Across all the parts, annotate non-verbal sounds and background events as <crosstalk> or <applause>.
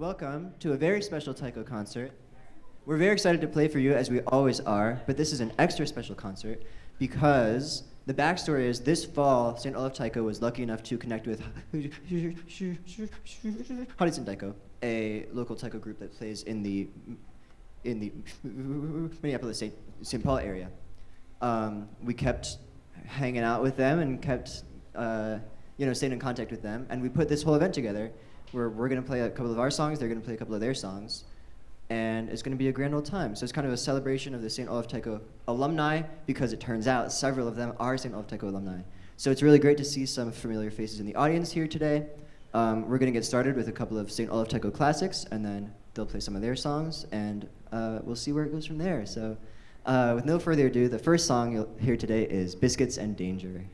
welcome to a very special Taiko concert. We're very excited to play for you, as we always are, but this is an extra special concert because the backstory is this fall, St. Olaf Taiko was lucky enough to connect with Haritsun Taiko, a local taiko group that plays in the in the Minneapolis St. St. Paul area. Um, we kept hanging out with them and kept uh, you know staying in contact with them, and we put this whole event together where we're going to play a couple of our songs, they're going to play a couple of their songs, and it's going to be a grand old time. So it's kind of a celebration of the St. Olaf Taiko alumni because it turns out several of them are St. Olaf Taiko alumni. So it's really great to see some familiar faces in the audience here today. Um, we're going to get started with a couple of St. Olaf Taiko classics, and then they'll play some of their songs, and uh, we'll see where it goes from there. So uh, with no further ado, the first song you'll hear today is Biscuits and Danger.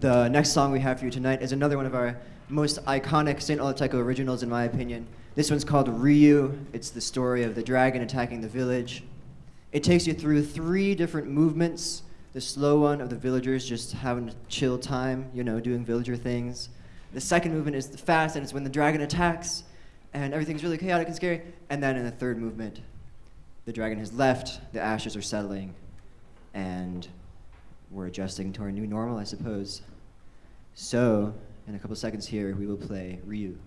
the next song we have for you tonight is another one of our most iconic St. Olaf Taiko originals, in my opinion. This one's called Ryu. It's the story of the dragon attacking the village. It takes you through three different movements. The slow one of the villagers just having a chill time, you know, doing villager things. The second movement is the fast, and it's when the dragon attacks, and everything's really chaotic and scary. And then in the third movement, the dragon has left, the ashes are settling, and we're adjusting to our new normal, I suppose. So, in a couple seconds here, we will play Ryu.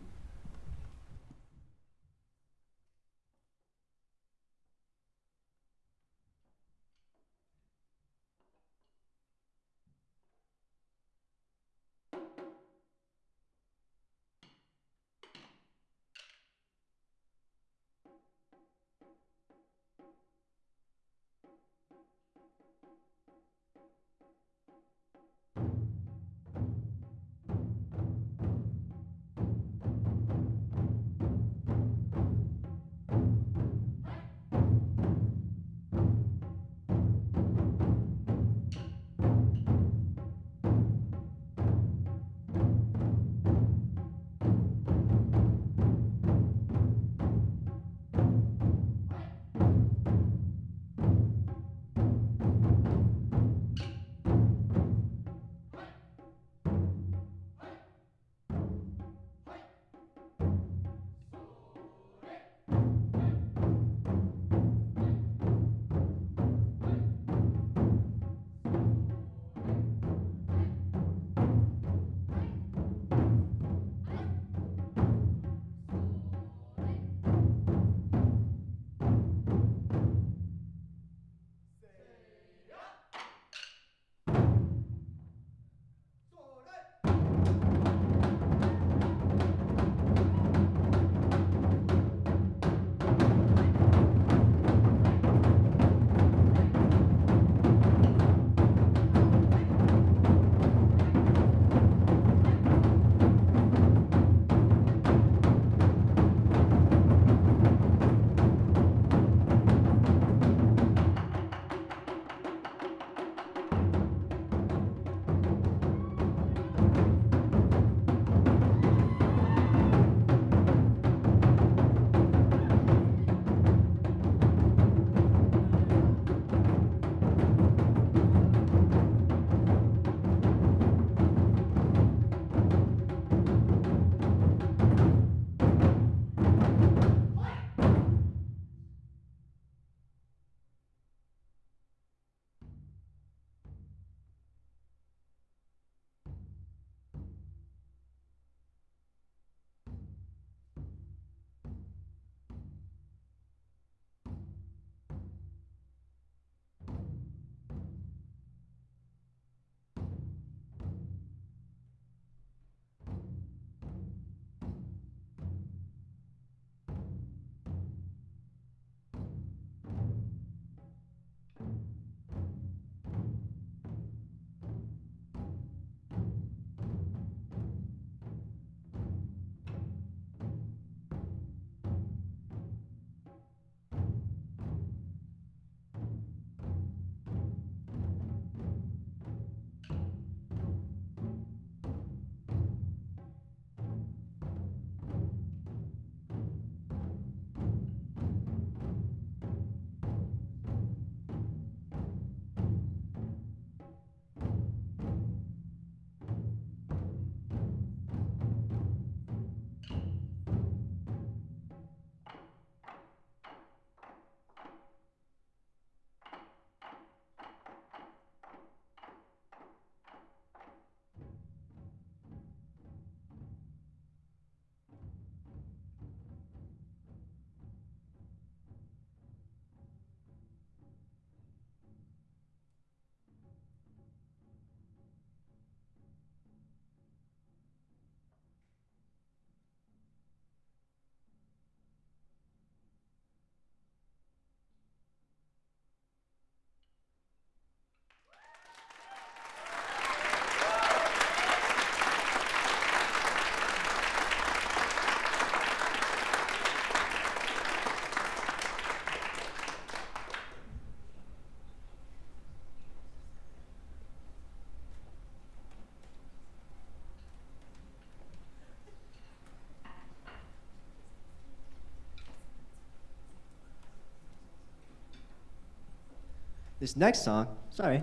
This next song, sorry,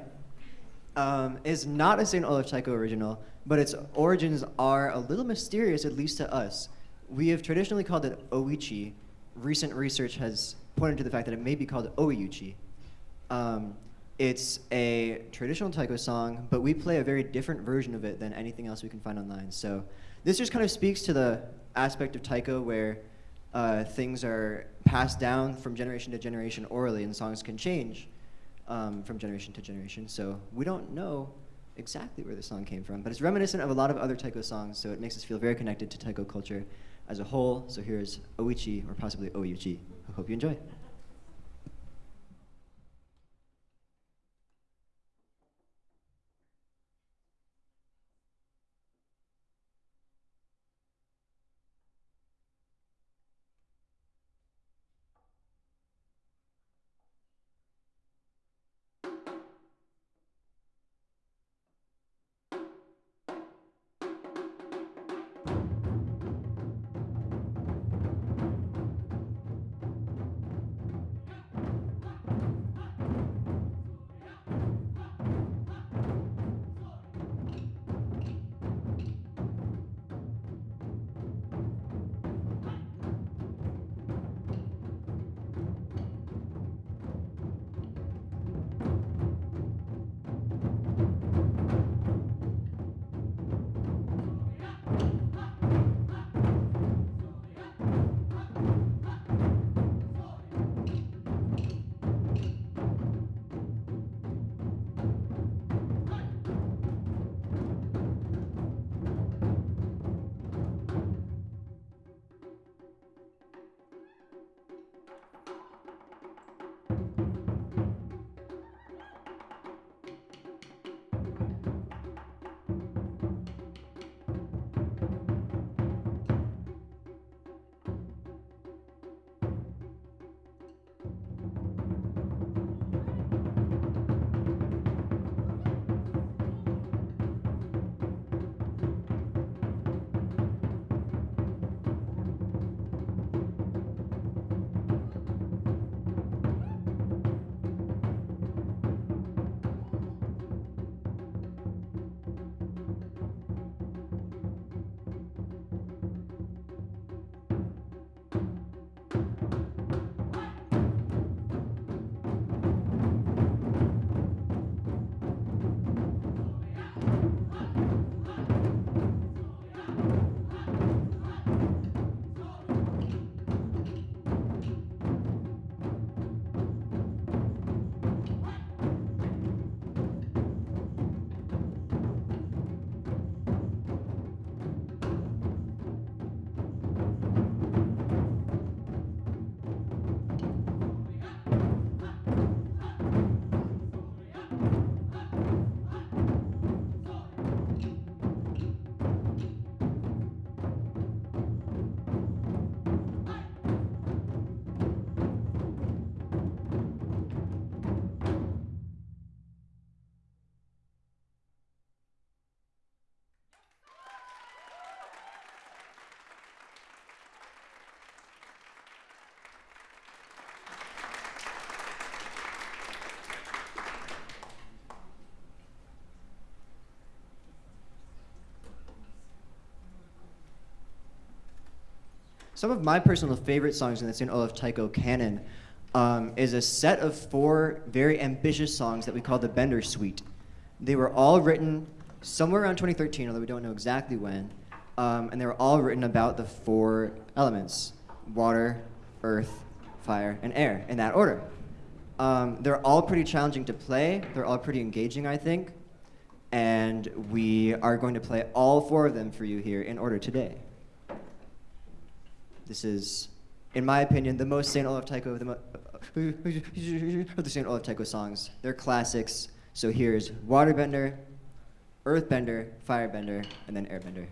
um, is not a St. Olaf Taiko original, but its origins are a little mysterious, at least to us. We have traditionally called it Oichi. Recent research has pointed to the fact that it may be called Oiuchi. Um, it's a traditional taiko song, but we play a very different version of it than anything else we can find online. So this just kind of speaks to the aspect of taiko where uh, things are passed down from generation to generation orally and songs can change um, from generation to generation. So we don't know exactly where the song came from, but it's reminiscent of a lot of other taiko songs, so it makes us feel very connected to taiko culture as a whole. So here's Oichi, or possibly Oyuchi. I hope you enjoy. Some of my personal favorite songs in the St. Olaf Taiko canon um, is a set of four very ambitious songs that we call the Bender Suite. They were all written somewhere around 2013, although we don't know exactly when, um, and they were all written about the four elements, water, earth, fire, and air, in that order. Um, they're all pretty challenging to play. They're all pretty engaging, I think. And we are going to play all four of them for you here in order today. This is, in my opinion, the most St. Olaf Taiko of the, of the St. Olaf Taiko songs. They're classics. So here's Waterbender, Earthbender, Firebender, and then Airbender.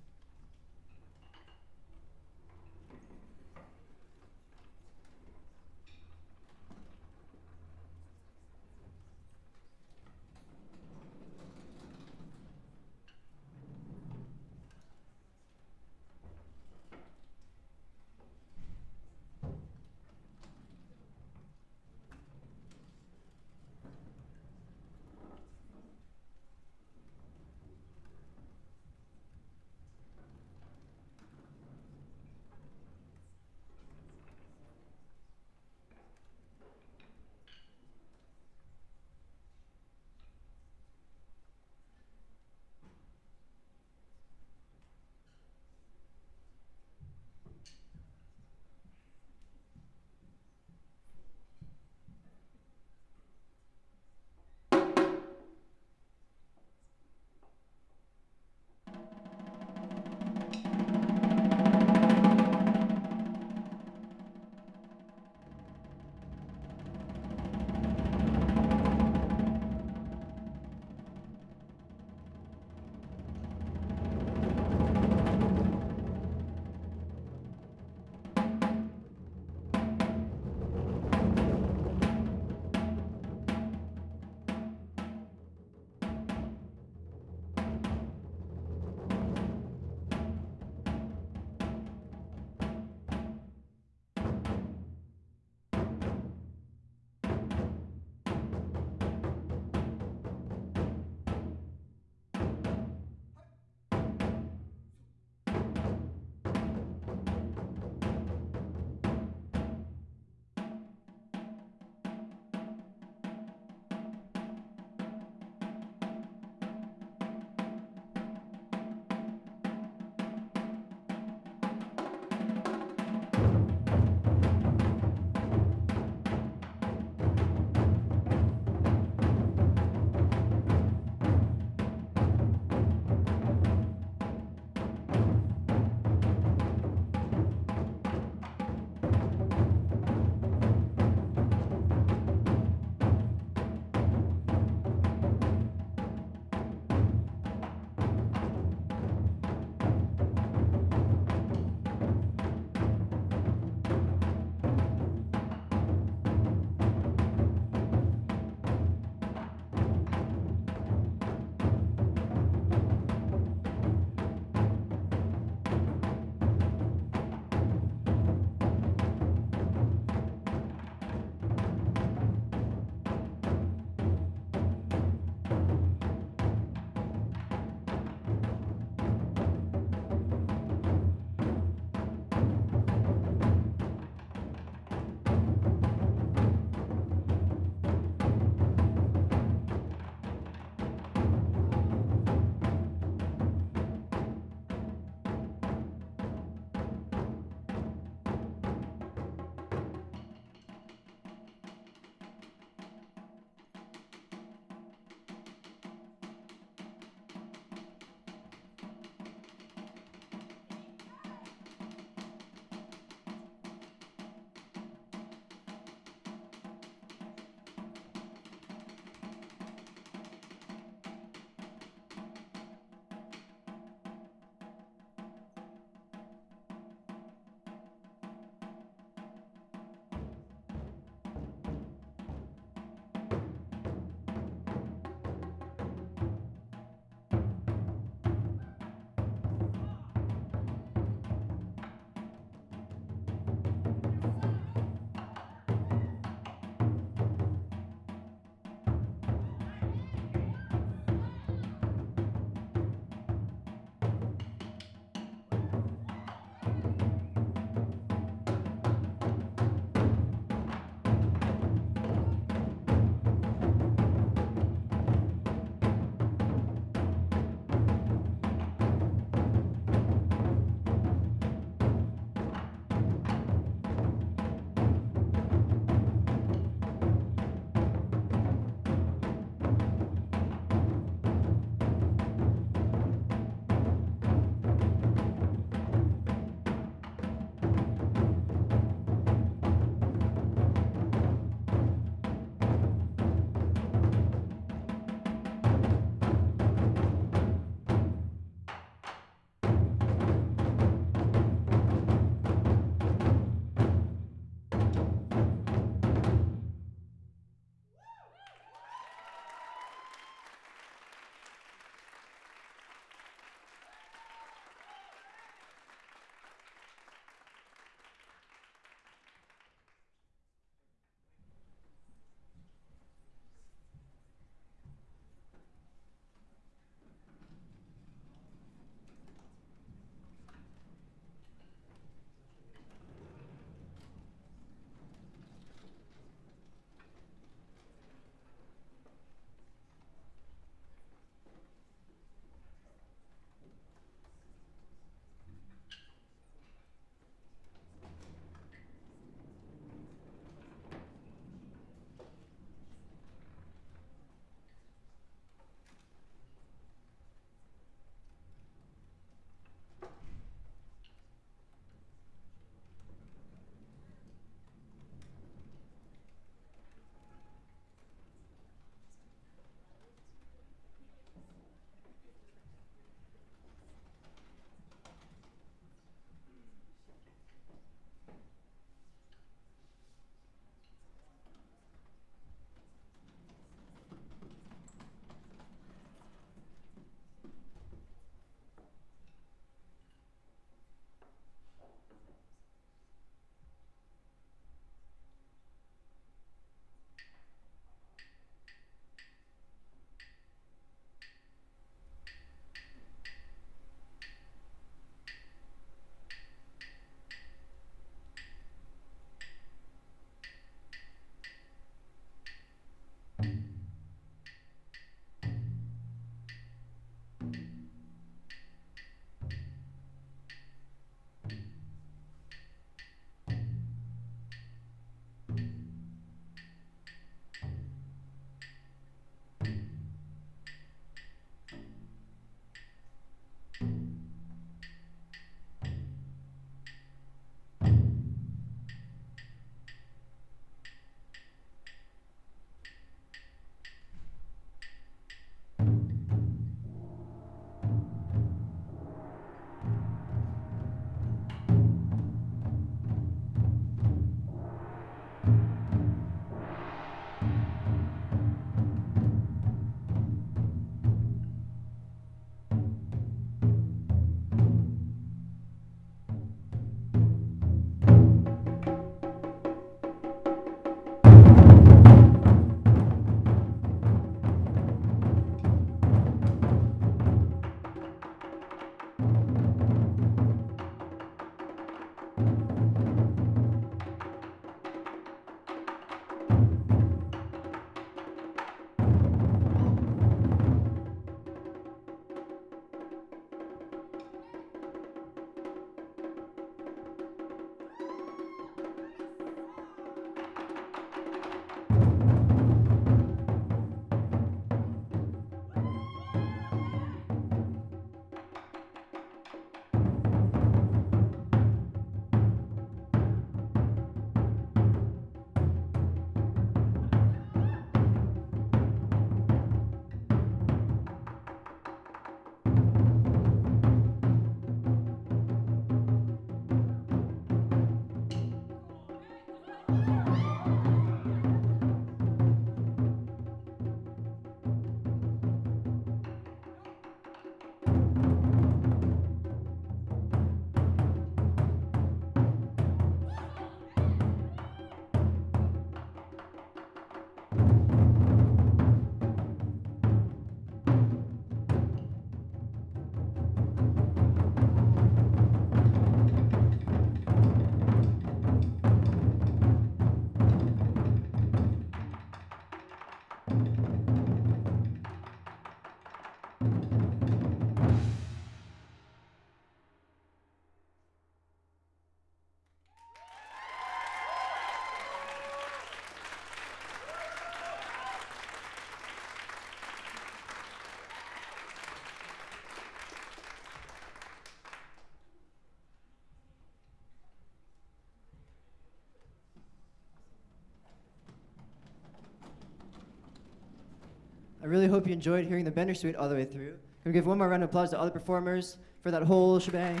I really hope you enjoyed hearing the Bender Suite all the way through. Can we give one more round of applause to all the performers for that whole shebang?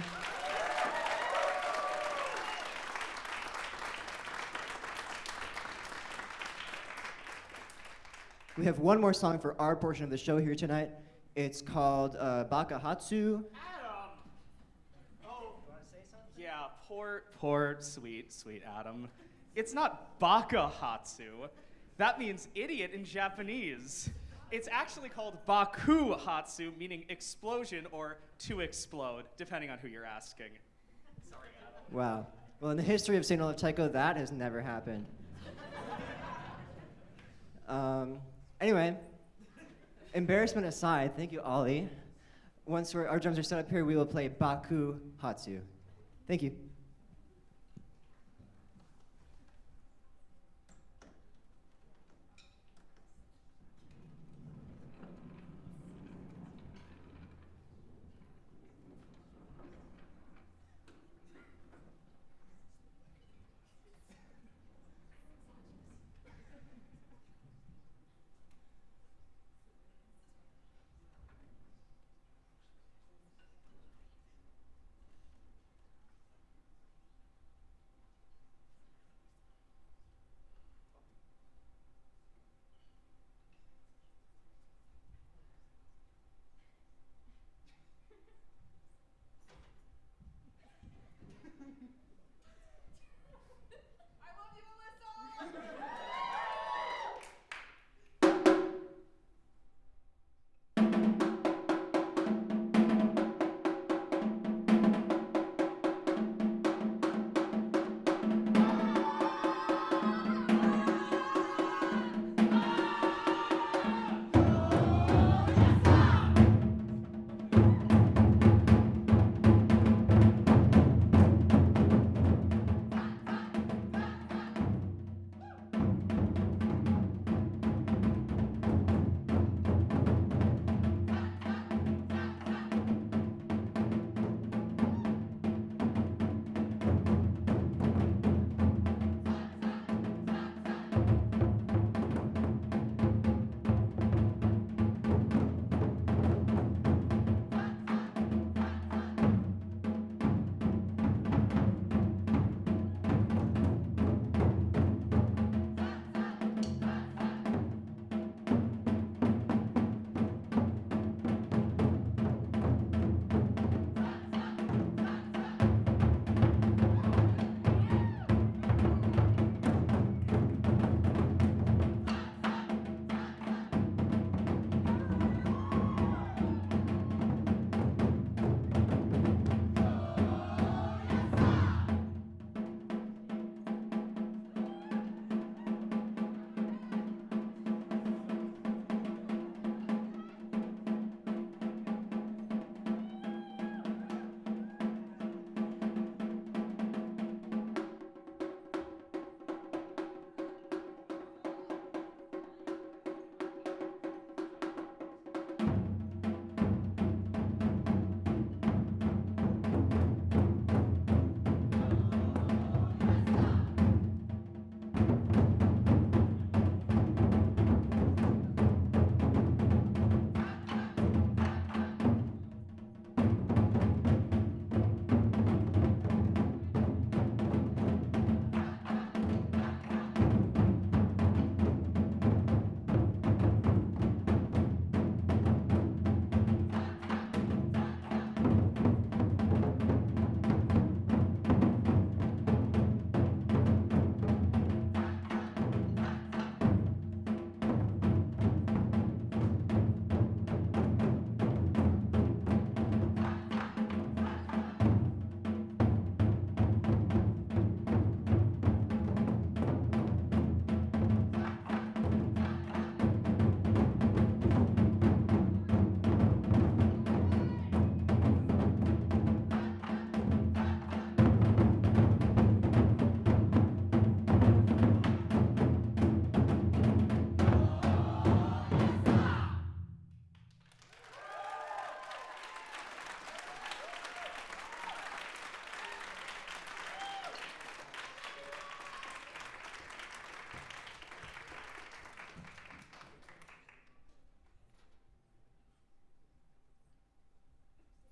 We have one more song for our portion of the show here tonight. It's called uh, Baka Hatsu. Adam! Oh, wanna say something? yeah, poor, poor, sweet, sweet Adam. It's not Baka Hatsu. That means idiot in Japanese. It's actually called Baku Hatsu, meaning explosion or to explode, depending on who you're asking. Sorry, Adam. Wow. Well, in the history of St. Olaf Taiko, that has never happened. um, anyway, embarrassment aside, thank you, Ollie. Once our drums are set up here, we will play Baku Hatsu. Thank you.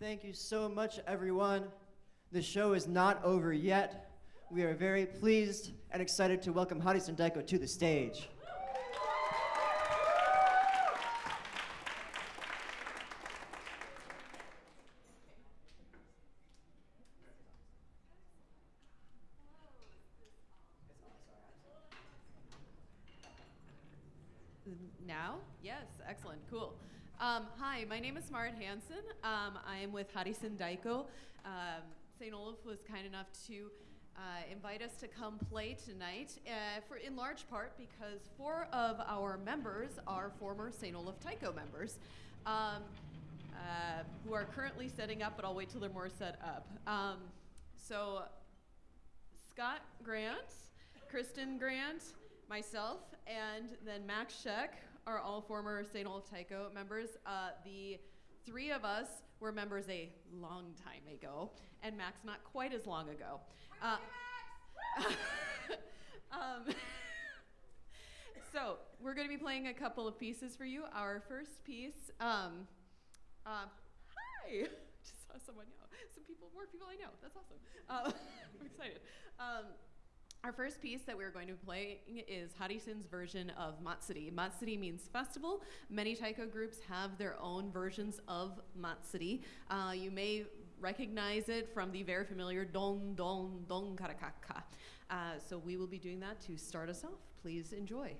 Thank you so much, everyone. The show is not over yet. We are very pleased and excited to welcome Hadi Sendaiko to the stage. Now? Yes, excellent, cool. Um, hi, my name is Marit Hansen. Um, I am with Harrison Daiko. Um, St. Olaf was kind enough to uh, invite us to come play tonight, uh, for in large part because four of our members are former St. Olaf Taiko members. Um, uh, who are currently setting up, but I'll wait till they're more set up. Um, so, Scott Grant, Kristen Grant, myself, and then Max Scheck are all former St. Olaf Taiko members. Uh, the three of us were members a long time ago, and Max not quite as long ago. Uh, <laughs> um, <laughs> so we're going to be playing a couple of pieces for you. Our first piece. Um, uh, hi. <laughs> Just saw someone. You know, some people, more people I know. That's awesome. Uh, I'm excited. Um, our first piece that we're going to be playing is Harisun's version of Matsuri. Matsuri means festival. Many taiko groups have their own versions of Matsuri. Uh, you may recognize it from the very familiar Don Don Don Karakaka. Uh, so we will be doing that to start us off. Please enjoy.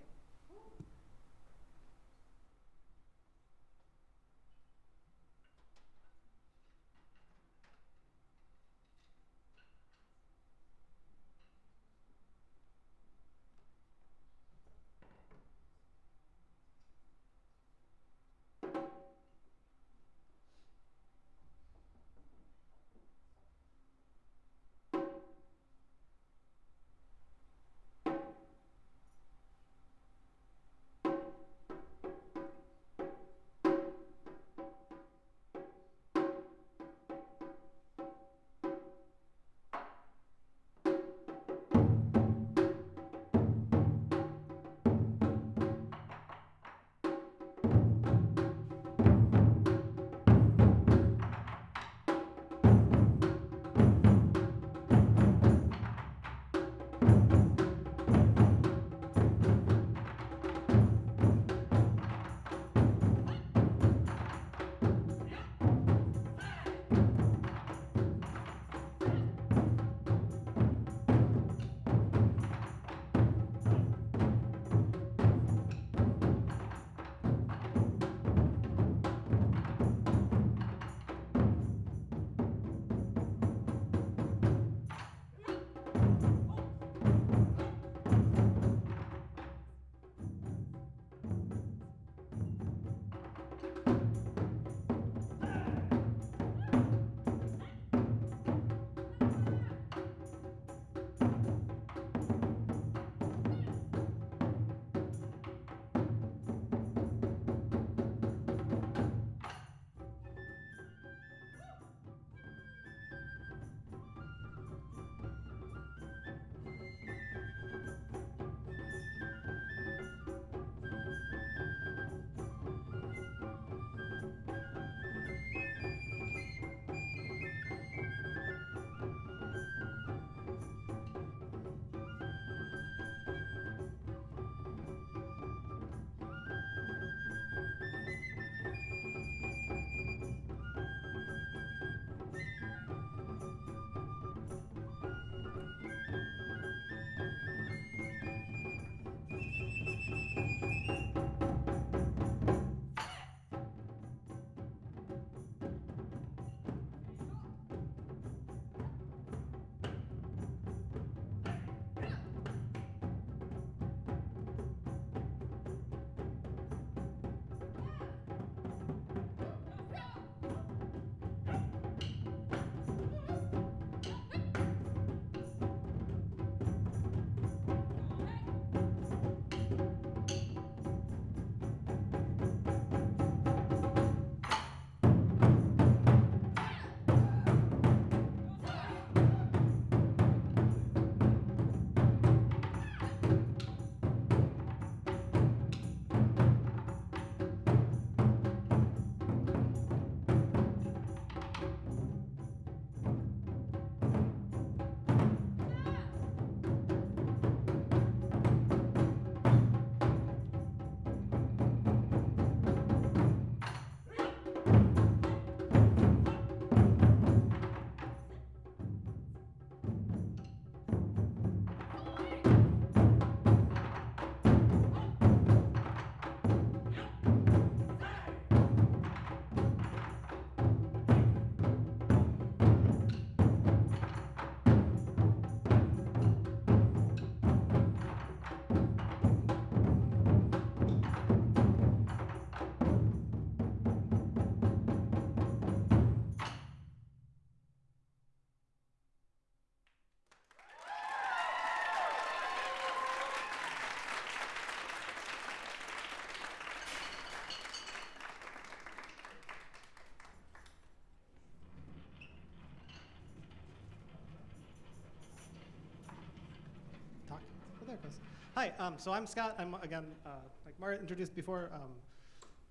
Hi, um, so I'm Scott. I'm, again, uh, like Mara introduced before, um,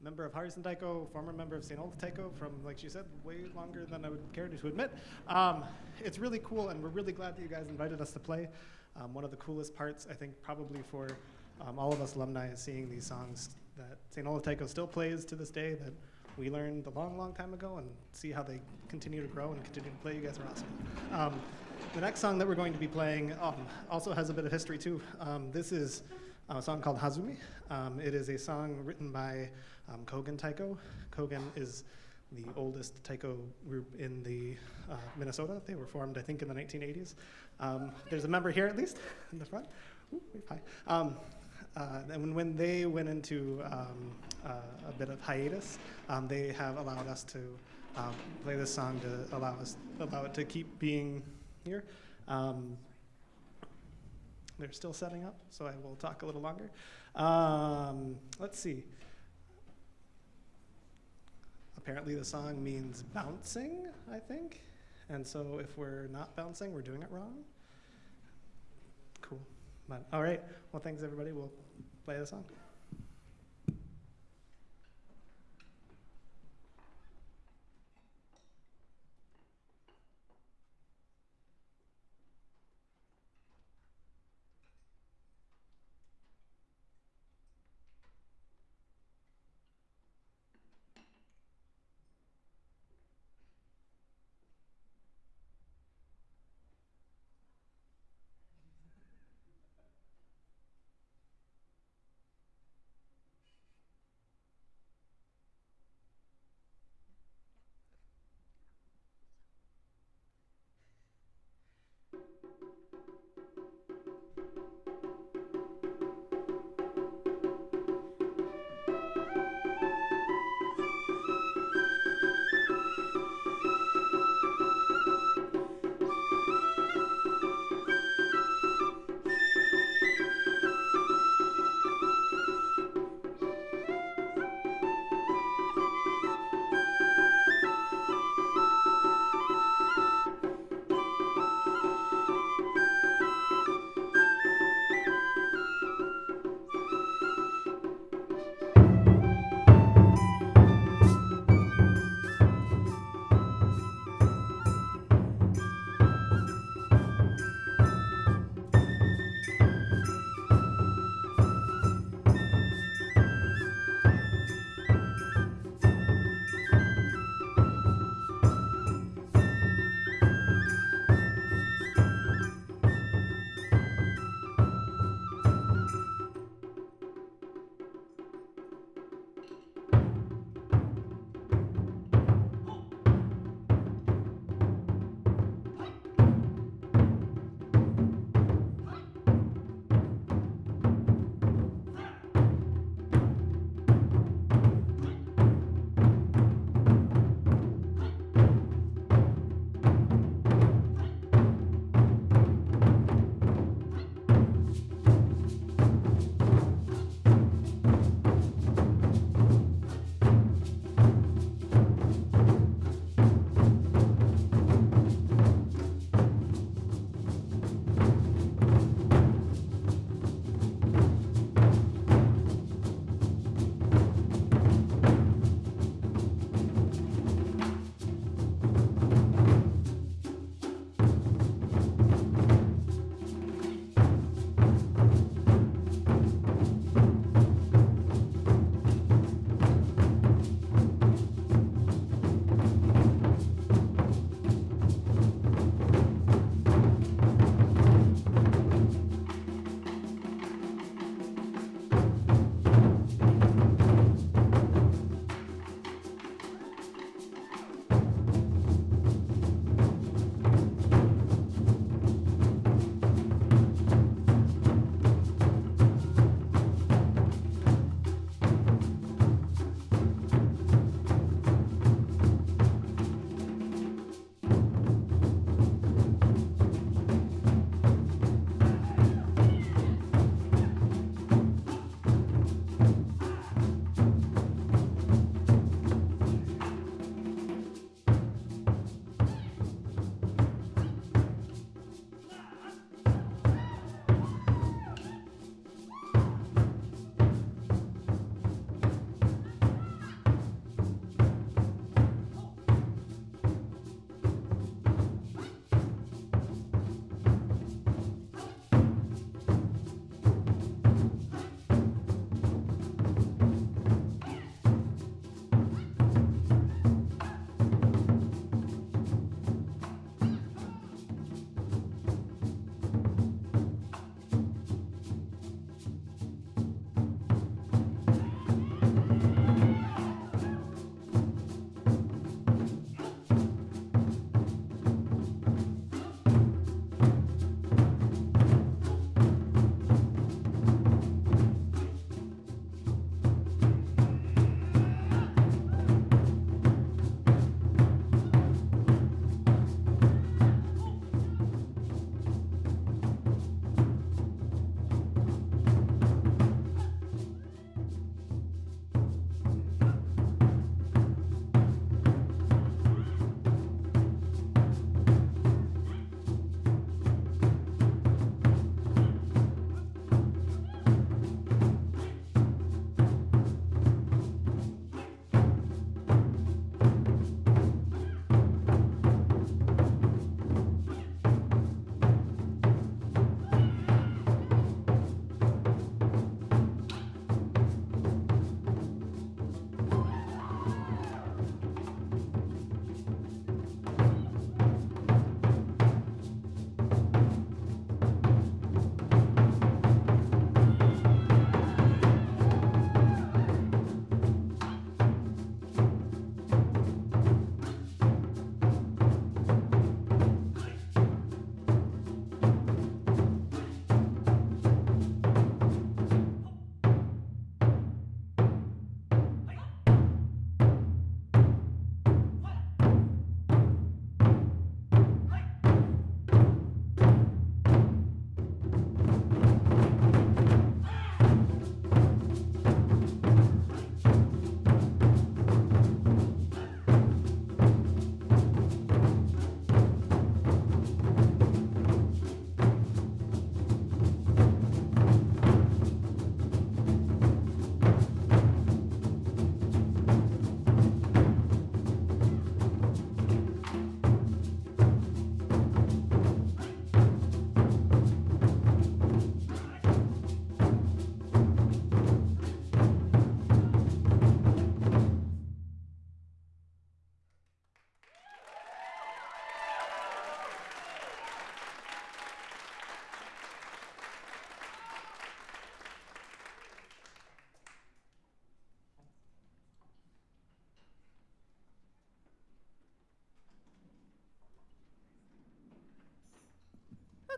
member of Harrison Taiko, former member of St. Olaf Taiko from, like she said, way longer than I would care to admit. Um, it's really cool, and we're really glad that you guys invited us to play. Um, one of the coolest parts, I think, probably for um, all of us alumni is seeing these songs that St. Olaf Taiko still plays to this day that we learned a long, long time ago and see how they continue to grow and continue to play. You guys are awesome. The next song that we're going to be playing um, also has a bit of history too. Um, this is a song called Hazumi. Um, it is a song written by um, Kogen Taiko. Kogen is the oldest taiko group in the uh, Minnesota. They were formed, I think, in the 1980s. Um, there's a member here, at least, in the front. Ooh, hi. Um, uh, and when, when they went into um, uh, a bit of hiatus, um, they have allowed us to um, play this song to allow us allow it to keep being here. Um, they're still setting up, so I will talk a little longer. Um, let's see. Apparently, the song means bouncing, I think. And so, if we're not bouncing, we're doing it wrong. Cool. But, all right. Well, thanks, everybody. We'll play the song.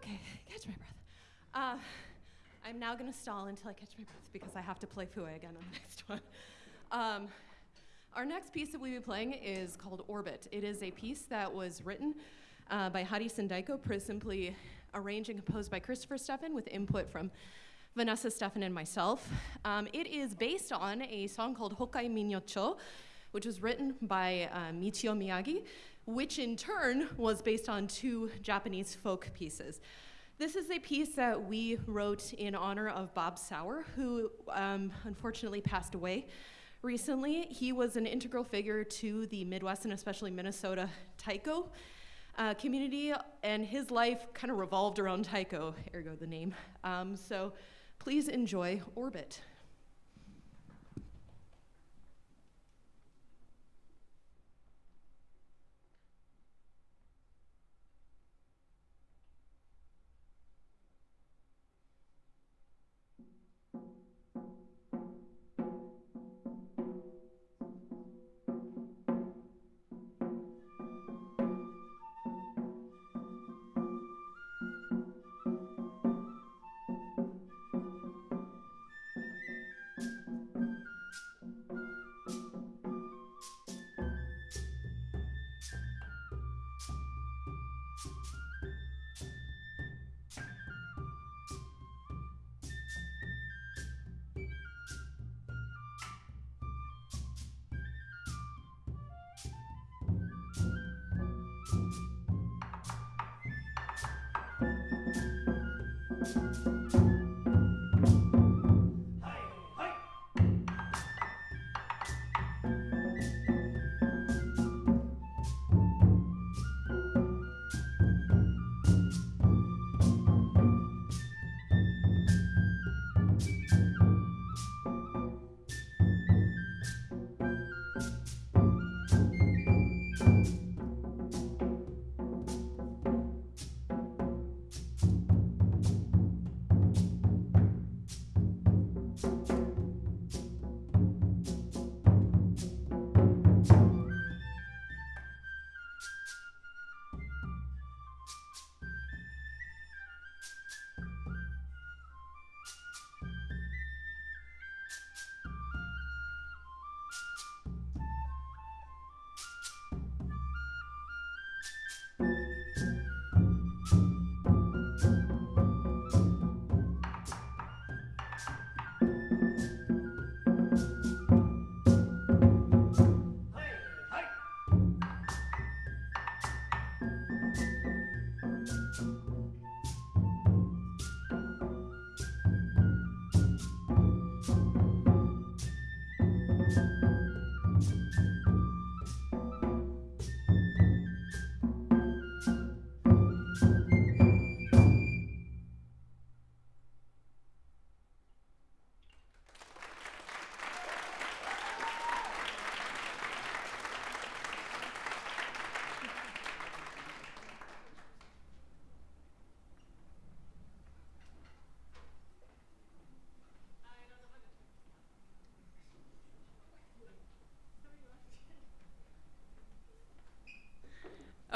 Okay, catch my breath. Uh, I'm now gonna stall until I catch my breath because I have to play Fue again on the <laughs> next one. Um, our next piece that we'll be playing is called Orbit. It is a piece that was written uh, by Hadi Sindaiko, simply arranged and composed by Christopher Steffen with input from Vanessa Steffen and myself. Um, it is based on a song called Hokkai Minyocho, which was written by uh, Michio Miyagi, which in turn was based on two Japanese folk pieces. This is a piece that we wrote in honor of Bob Sauer, who um, unfortunately passed away recently. He was an integral figure to the Midwest and especially Minnesota taiko uh, community, and his life kind of revolved around taiko, ergo the name. Um, so please enjoy Orbit.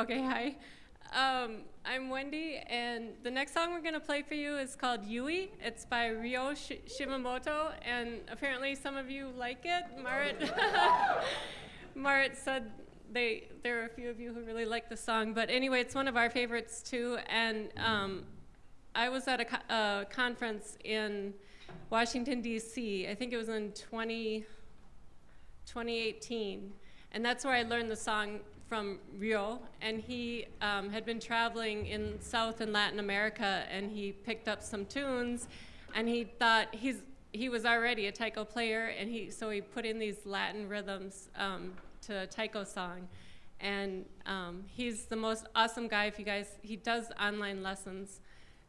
Okay, hi. Um, I'm Wendy, and the next song we're going to play for you is called Yui. It's by Ryo Sh Shimamoto, and apparently some of you like it. Marit, <laughs> Marit said they, there are a few of you who really like the song, but anyway, it's one of our favorites too. And um, I was at a, co a, conference in Washington, D.C., I think it was in 20, 2018, and that's where I learned the song from Ryo, and he um, had been traveling in South and Latin America, and he picked up some tunes, and he thought he's he was already a taiko player, and he so he put in these Latin rhythms um, to a taiko song, and um, he's the most awesome guy. If you guys, he does online lessons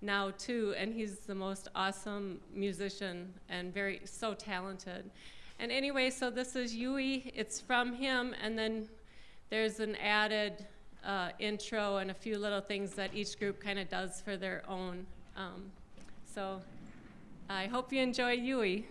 now too, and he's the most awesome musician and very so talented. And anyway, so this is Yui. It's from him, and then there's an added uh, intro and a few little things that each group kind of does for their own. Um, so I hope you enjoy Yui.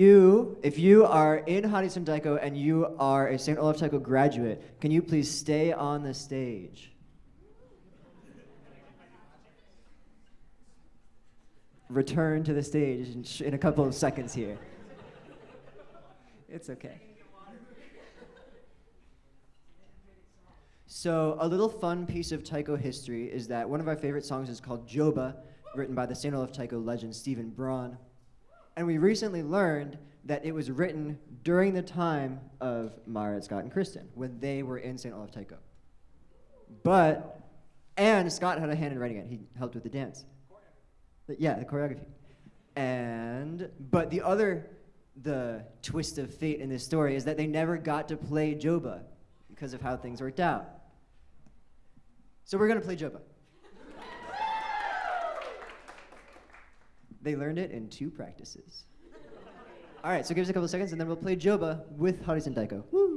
You, if you are in Harisen Daiko and you are a St. Olaf Taiko graduate, can you please stay on the stage? Return to the stage in, in a couple of seconds here. It's okay. So, a little fun piece of Taiko history is that one of our favorite songs is called Joba, written by the St. Olaf Taiko legend Stephen Braun. And we recently learned that it was written during the time of Marit, Scott, and Kristen, when they were in St. Olaf Taiko. But, and Scott had a hand in writing it. He helped with the dance. The- yeah, the choreography. And, but the other, the twist of fate in this story is that they never got to play Joba because of how things worked out. So we're going to play Joba. They learned it in two practices. All right, so give us a couple seconds and then we'll play Joba with Harisen Daiko. Woo!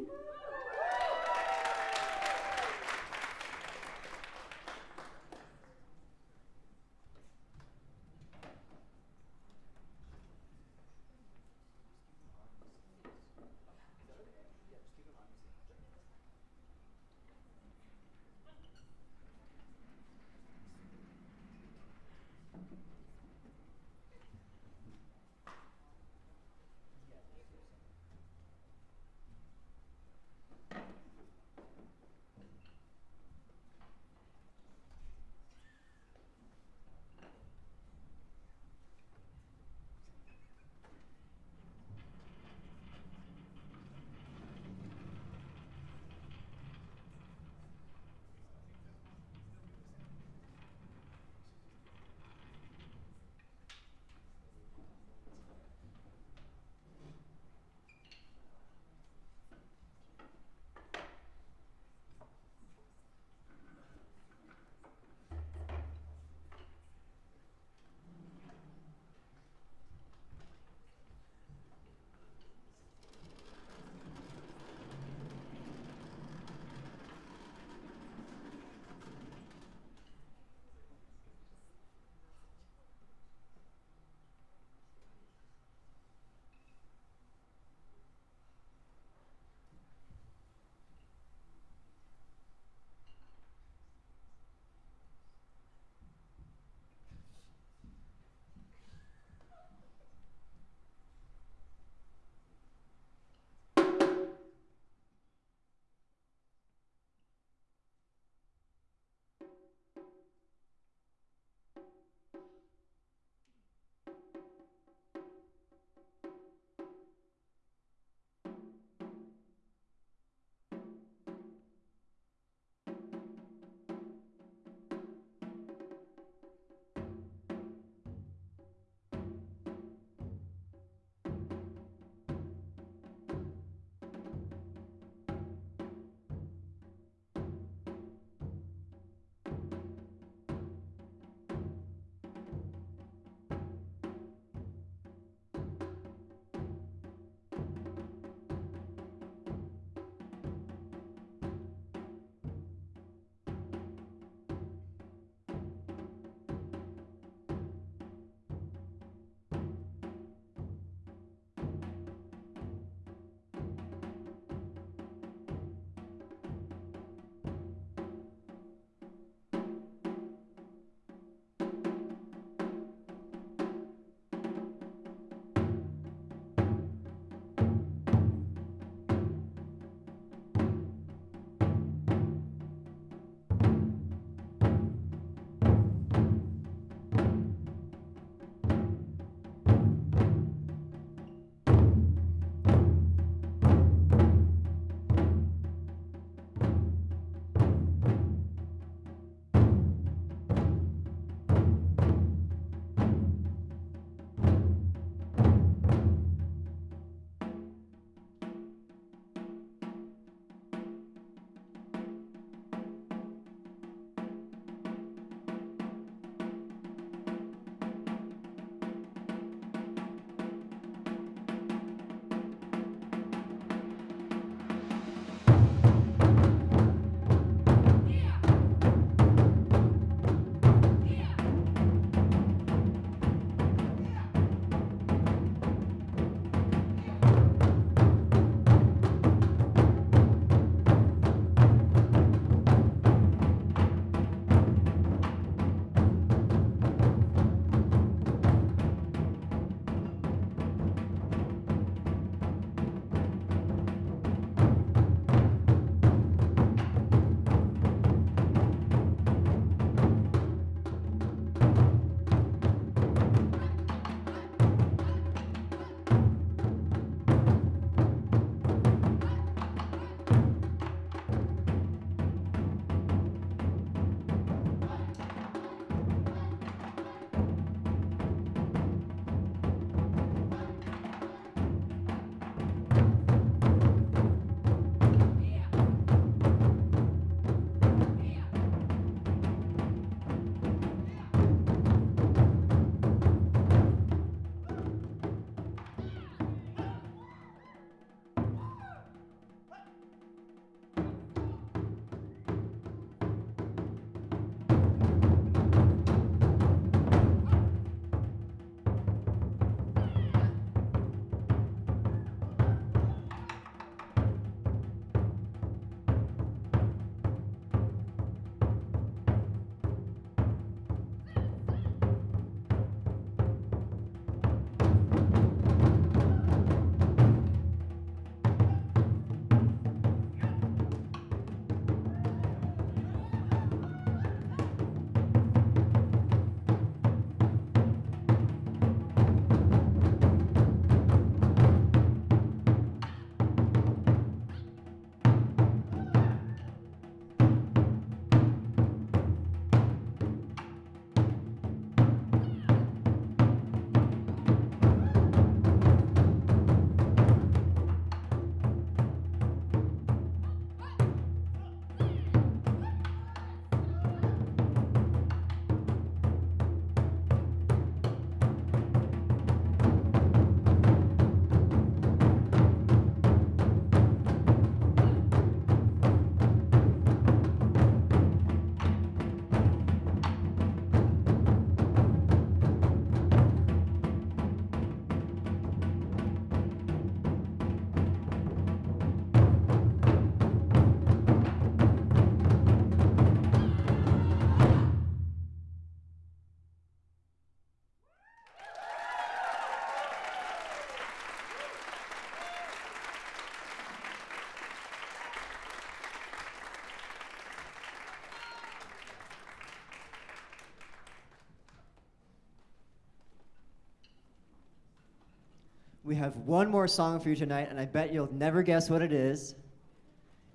We have one more song for you tonight, and I bet you'll never guess what it is.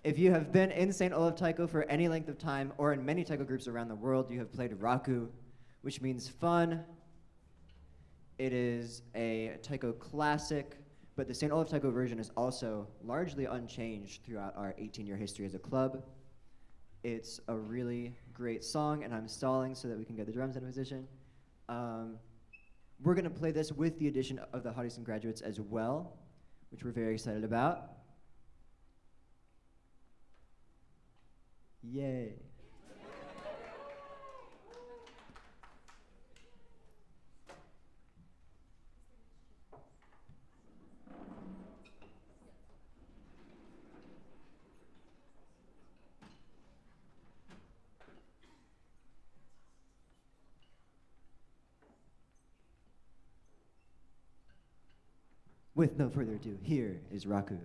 If you have been in St. Olaf Taiko for any length of time or in many taiko groups around the world, you have played raku, which means fun. It is a taiko classic, but the St. Olaf Taiko version is also largely unchanged throughout our 18 year history as a club. It's a really great song, and I'm stalling so that we can get the drums in position. Um, we're going to play this with the addition of the Hoddesdon graduates as well, which we're very excited about. Yay. With no further ado, here is Raku.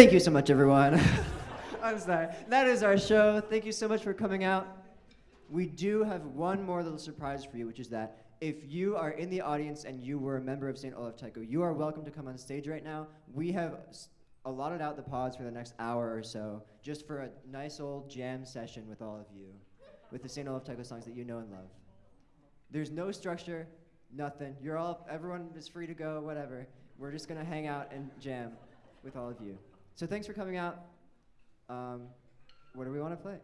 Thank you so much, everyone. <laughs> I'm sorry. That is our show. Thank you so much for coming out. We do have one more little surprise for you, which is that if you are in the audience and you were a member of St. Olaf Taiko, you are welcome to come on stage right now. We have allotted out the pods for the next hour or so, just for a nice old jam session with all of you, with the St. Olaf Taiko songs that you know and love. There's no structure, nothing. You're all, everyone is free to go, whatever. We're just gonna hang out and jam with all of you. So thanks for coming out. Um, what do we want to play?